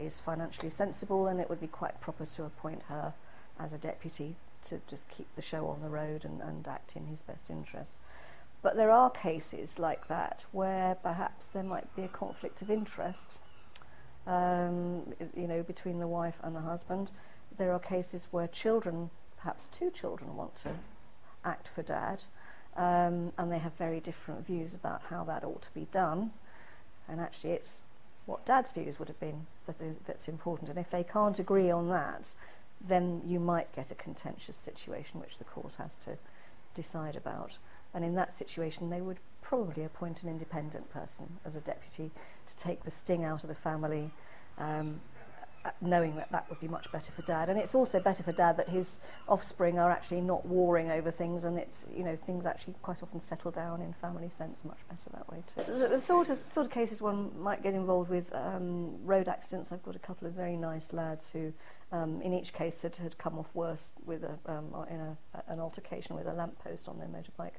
is financially sensible and it would be quite proper to appoint her as a deputy to just keep the show on the road and, and act in his best interests. But there are cases like that where perhaps there might be a conflict of interest, um, you know, between the wife and the husband. There are cases where children, perhaps two children, want to act for dad, um, and they have very different views about how that ought to be done. And actually, it's what dad's views would have been that that's important. And if they can't agree on that, then you might get a contentious situation which the court has to decide about. And in that situation, they would probably appoint an independent person as a deputy to take the sting out of the family, um, knowing that that would be much better for dad. And it's also better for dad that his offspring are actually not warring over things and it's, you know, things actually quite often settle down in family sense much better that way too. So the sort of, sort of cases one might get involved with um, road accidents, I've got a couple of very nice lads who um, in each case had, had come off worse with a, um, in a, an altercation with a lamppost on their motorbike.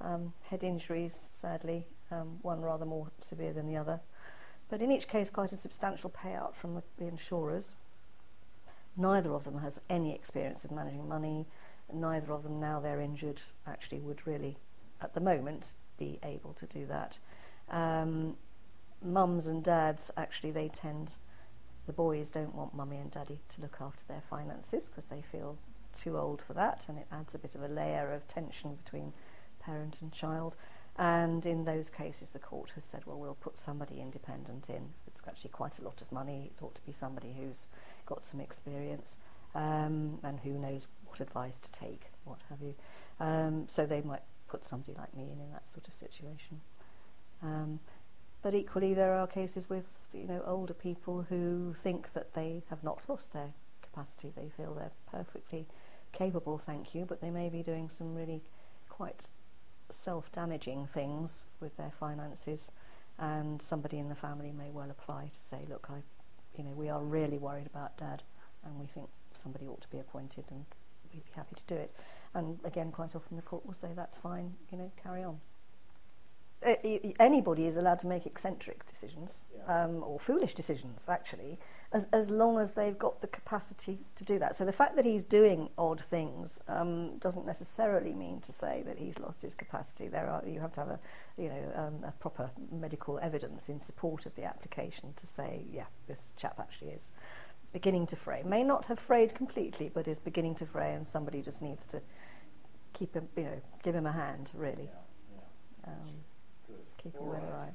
Um, head injuries, sadly, um, one rather more severe than the other but in each case quite a substantial payout from the, the insurers. Neither of them has any experience of managing money. Neither of them, now they're injured, actually would really, at the moment, be able to do that. Um, mums and dads, actually, they tend, the boys don't want mummy and daddy to look after their finances because they feel too old for that and it adds a bit of a layer of tension between parent and child. And in those cases, the court has said, well, we'll put somebody independent in. It's actually quite a lot of money. It ought to be somebody who's got some experience um, and who knows what advice to take, what have you. Um, so they might put somebody like me in in that sort of situation. Um, but equally, there are cases with you know older people who think that they have not lost their capacity. They feel they're perfectly capable, thank you, but they may be doing some really quite self damaging things with their finances, and somebody in the family may well apply to say, Look, I, you know, we are really worried about dad, and we think somebody ought to be appointed, and we'd be happy to do it. And again, quite often the court will say, That's fine, you know, carry on. Uh, anybody is allowed to make eccentric decisions yeah. um, or foolish decisions, actually, as, as long as they've got the capacity to do that. So the fact that he's doing odd things um, doesn't necessarily mean to say that he's lost his capacity. There are you have to have a you know um, a proper medical evidence in support of the application to say yeah this chap actually is beginning to fray. May not have frayed completely, but is beginning to fray, and somebody just needs to keep him you know give him a hand really. Yeah, yeah. Um, keep all alive. Right.